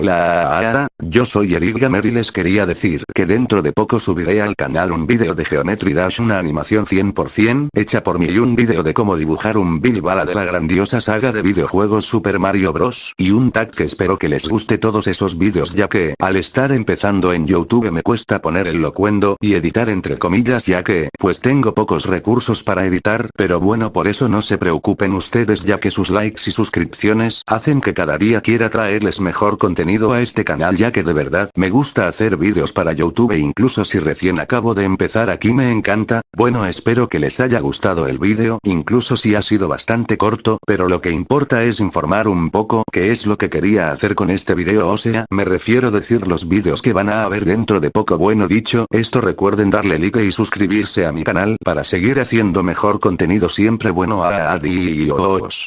Hola, yo soy Eric Gamer y les quería decir que dentro de poco subiré al canal un vídeo de Geometry Dash una animación 100% hecha por mí y un vídeo de cómo dibujar un Bill Bala de la grandiosa saga de videojuegos Super Mario Bros. y un tag que espero que les guste todos esos vídeos ya que, al estar empezando en YouTube me cuesta poner el locuendo y editar entre comillas ya que, pues tengo pocos recursos para editar pero bueno por eso no se preocupen ustedes ya que sus likes y suscripciones hacen que cada día quiera traerles mejor contenido a este canal ya que de verdad me gusta hacer vídeos para YouTube e incluso si recién acabo de empezar aquí me encanta, bueno espero que les haya gustado el vídeo incluso si ha sido bastante corto pero lo que importa es informar un poco qué es lo que quería hacer con este video o sea me refiero a decir los vídeos que van a haber dentro de poco. Bueno dicho esto recuerden darle like y suscribirse a mi canal para seguir haciendo mejor contenido siempre bueno. Adiós.